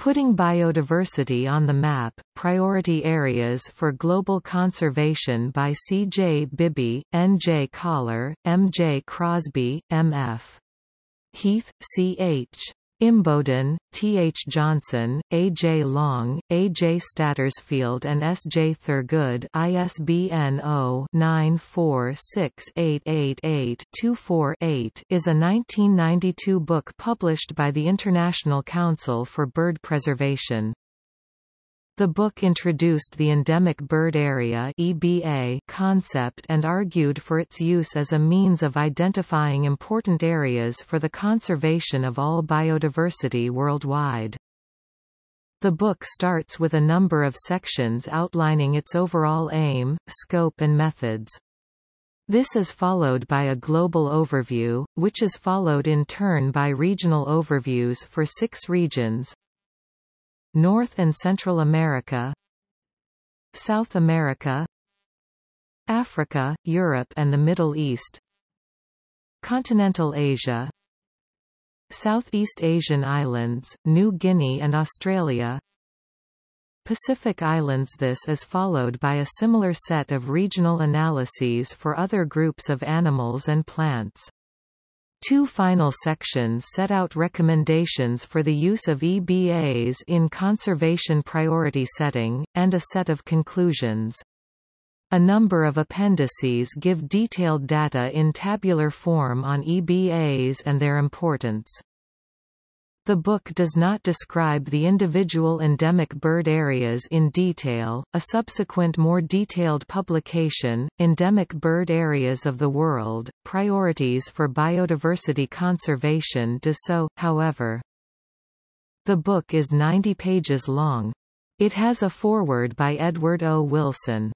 Putting Biodiversity on the Map, Priority Areas for Global Conservation by C. J. Bibby, N. J. Collar, M. J. Crosby, M. F. Heath, C. H. Imboden, T. H. Johnson, A. J. Long, A. J. Stattersfield and S. J. Thirgood ISBN 0-946888248 is a 1992 book published by the International Council for Bird Preservation. The book introduced the Endemic Bird Area EBA concept and argued for its use as a means of identifying important areas for the conservation of all biodiversity worldwide. The book starts with a number of sections outlining its overall aim, scope and methods. This is followed by a global overview, which is followed in turn by regional overviews for six regions, North and Central America South America Africa, Europe and the Middle East Continental Asia Southeast Asian Islands, New Guinea and Australia Pacific Islands This is followed by a similar set of regional analyses for other groups of animals and plants. Two final sections set out recommendations for the use of EBAs in conservation priority setting, and a set of conclusions. A number of appendices give detailed data in tabular form on EBAs and their importance. The book does not describe the individual endemic bird areas in detail. A subsequent more detailed publication, Endemic Bird Areas of the World, Priorities for Biodiversity Conservation does so, however. The book is 90 pages long. It has a foreword by Edward O. Wilson.